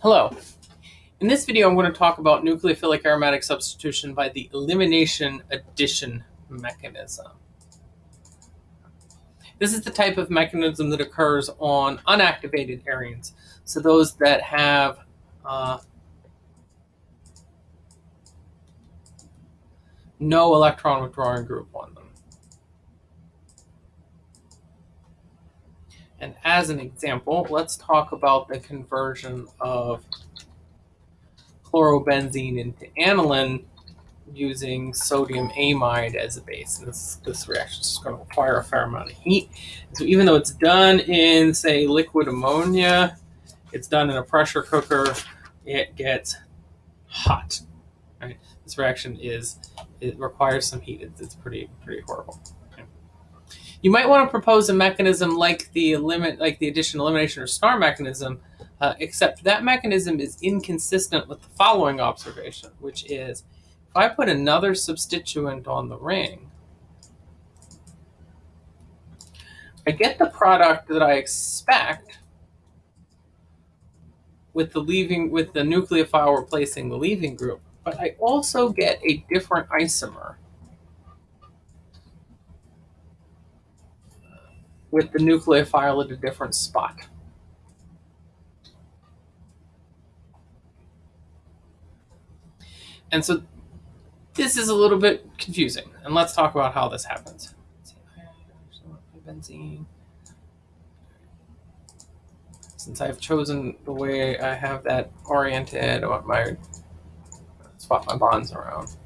Hello. In this video, I'm going to talk about nucleophilic aromatic substitution by the elimination addition mechanism. This is the type of mechanism that occurs on unactivated arenes, so those that have uh, no electron withdrawing group on them. And as an example, let's talk about the conversion of chlorobenzene into aniline using sodium amide as a base. And this, this reaction is going to require a fair amount of heat. So even though it's done in, say, liquid ammonia, it's done in a pressure cooker, it gets hot. Right? This reaction is, it requires some heat. It's, it's pretty, pretty horrible. You might want to propose a mechanism like the limit, like the addition, elimination, or star mechanism, uh, except that mechanism is inconsistent with the following observation, which is if I put another substituent on the ring, I get the product that I expect with the leaving with the nucleophile replacing the leaving group, but I also get a different isomer with the nucleophile at a different spot. And so this is a little bit confusing. And let's talk about how this happens. Since I've chosen the way I have that oriented, I want my swap my bonds around.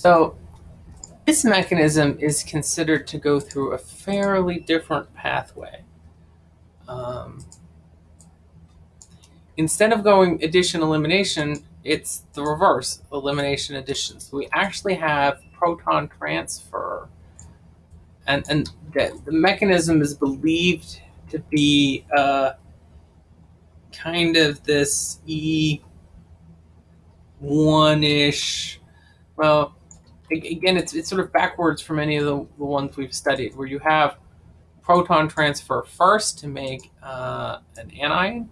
So this mechanism is considered to go through a fairly different pathway. Um, instead of going addition elimination, it's the reverse, elimination addition. So we actually have proton transfer. And, and the, the mechanism is believed to be uh, kind of this E1-ish, well, again, it's, it's sort of backwards from any of the, the ones we've studied, where you have proton transfer first to make uh, an anion.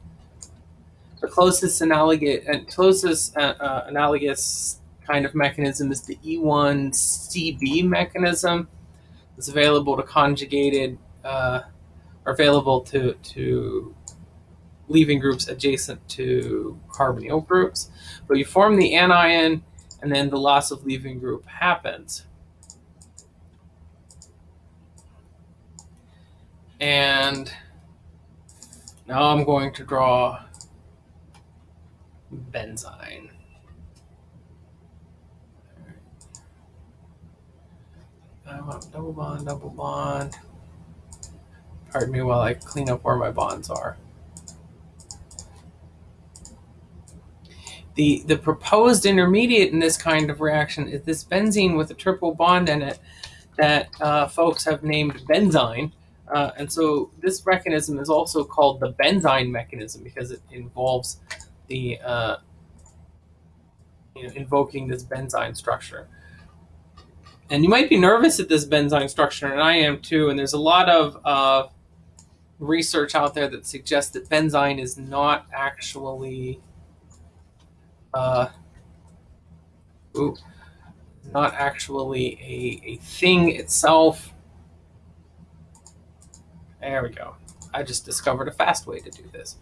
The closest analogous, uh, closest uh, uh, analogous kind of mechanism is the E1CB mechanism. It's available to conjugated, uh, or available to, to leaving groups adjacent to carbonyl groups. But you form the anion, and then the loss of leaving group happens. And now I'm going to draw benzene. I want double bond, double bond. Pardon me while I clean up where my bonds are. The, the proposed intermediate in this kind of reaction is this benzene with a triple bond in it that uh, folks have named benzyne. Uh, and so this mechanism is also called the benzyne mechanism because it involves the uh, you know, invoking this benzyne structure. And you might be nervous at this benzyne structure, and I am too. And there's a lot of uh, research out there that suggests that benzyne is not actually uh, ooh, not actually a, a thing itself. There we go. I just discovered a fast way to do this.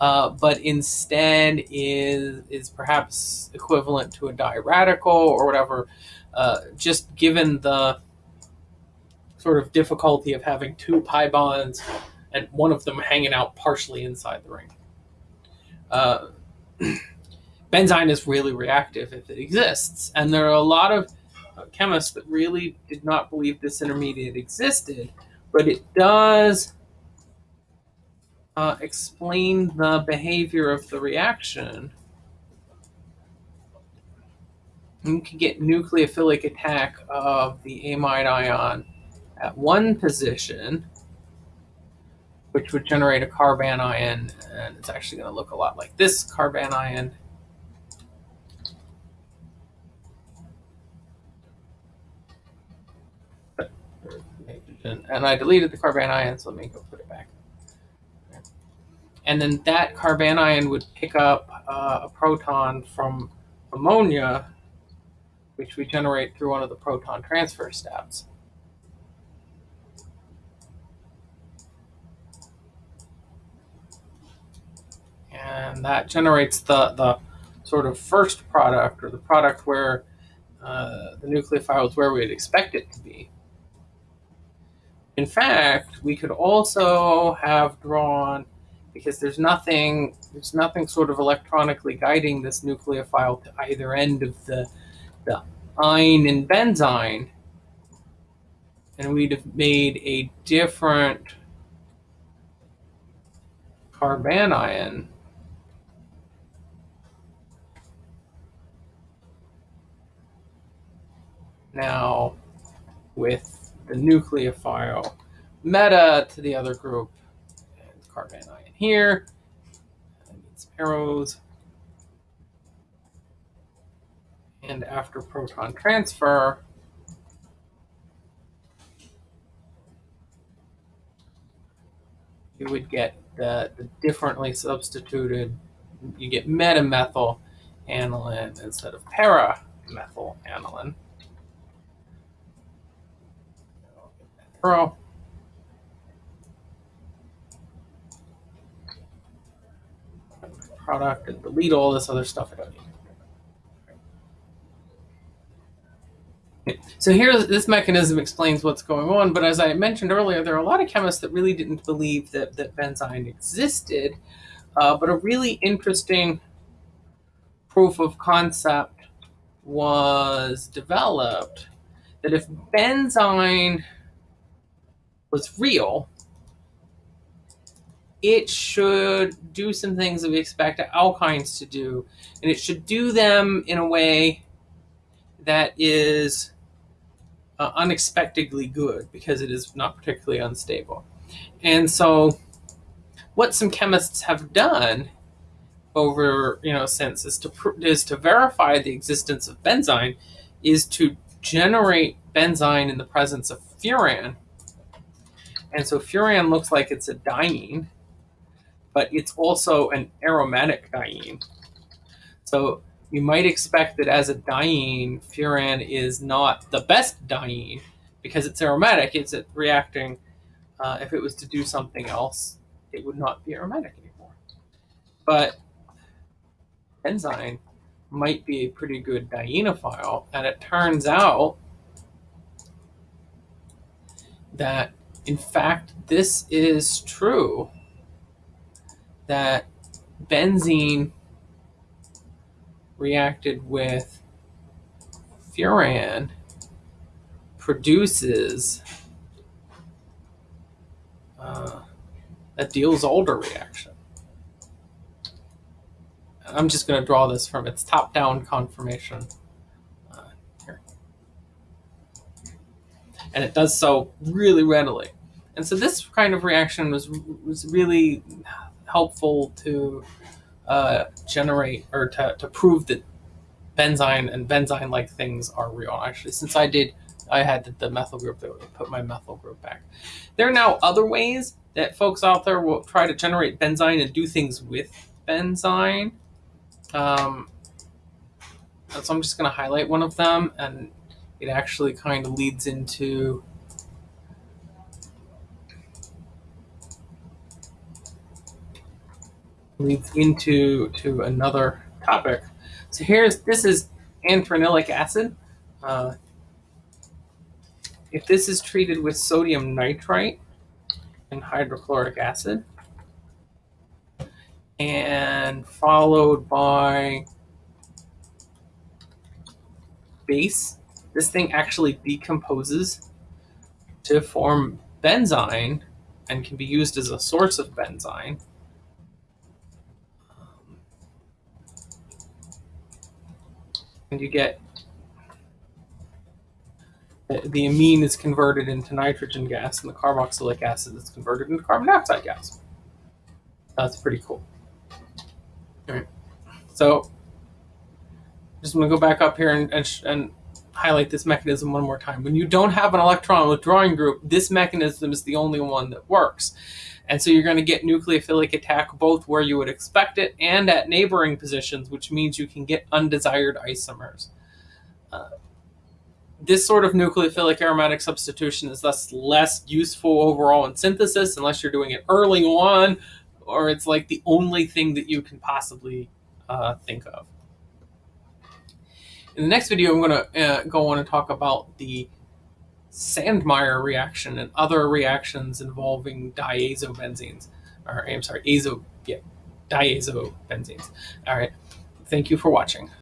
Uh, but instead is is perhaps equivalent to a diradical or whatever, uh, just given the sort of difficulty of having two pi bonds and one of them hanging out partially inside the ring. Uh, benzene is really reactive if it exists. And there are a lot of chemists that really did not believe this intermediate existed, but it does uh, explain the behavior of the reaction. You can get nucleophilic attack of the amide ion at one position, which would generate a carbanion, and it's actually going to look a lot like this carbanion And I deleted the carbanion, so let me go put it back. And then that carbanion would pick up uh, a proton from ammonia, which we generate through one of the proton transfer steps. And that generates the, the sort of first product, or the product where uh, the nucleophile is where we'd expect it to be. In fact, we could also have drawn, because there's nothing, there's nothing sort of electronically guiding this nucleophile to either end of the, the ine and benzyne, and we'd have made a different carbanion. Now with the nucleophile meta to the other group. And carbanion here. And some arrows. And after proton transfer you would get the, the differently substituted you get metamethyl aniline instead of para methyl aniline Pro. Product and delete all this other stuff. So here, this mechanism explains what's going on, but as I mentioned earlier, there are a lot of chemists that really didn't believe that, that benzyne existed, uh, but a really interesting proof of concept was developed that if benzyne was real, it should do some things that we expect alkynes to do, and it should do them in a way that is uh, unexpectedly good because it is not particularly unstable. And so, what some chemists have done over you know since is to is to verify the existence of benzyne is to generate benzyne in the presence of furan and so furan looks like it's a diene, but it's also an aromatic diene. So you might expect that as a diene, furan is not the best diene because it's aromatic. It's reacting. Uh, if it was to do something else, it would not be aromatic anymore. But benzyne might be a pretty good dienophile, and it turns out that in fact, this is true that benzene reacted with furan produces uh, a Diels-Alder reaction. I'm just going to draw this from its top-down conformation. Here. And it does so really readily. And so this kind of reaction was was really helpful to uh, generate or to, to prove that benzyne and benzyne-like things are real. Actually, since I did, I had the, the methyl group that put my methyl group back. There are now other ways that folks out there will try to generate benzyne and do things with benzyne. Um, so I'm just going to highlight one of them and it actually kind of leads into leads into to another topic. So here's this is anthranilic acid. Uh, if this is treated with sodium nitrite and hydrochloric acid, and followed by base this thing actually decomposes to form benzene and can be used as a source of benzyne. And you get the amine is converted into nitrogen gas and the carboxylic acid is converted into carbon dioxide gas. That's pretty cool. All right. So just going to go back up here and, and, and highlight this mechanism one more time. When you don't have an electron withdrawing group, this mechanism is the only one that works. And so you're going to get nucleophilic attack both where you would expect it and at neighboring positions, which means you can get undesired isomers. Uh, this sort of nucleophilic aromatic substitution is thus less useful overall in synthesis unless you're doing it early on or it's like the only thing that you can possibly uh, think of. In the next video, I'm going to uh, go on and talk about the Sandmeyer reaction and other reactions involving diazobenzenes. Or I'm sorry, azo, yeah, diazobenzenes. All right. Thank you for watching.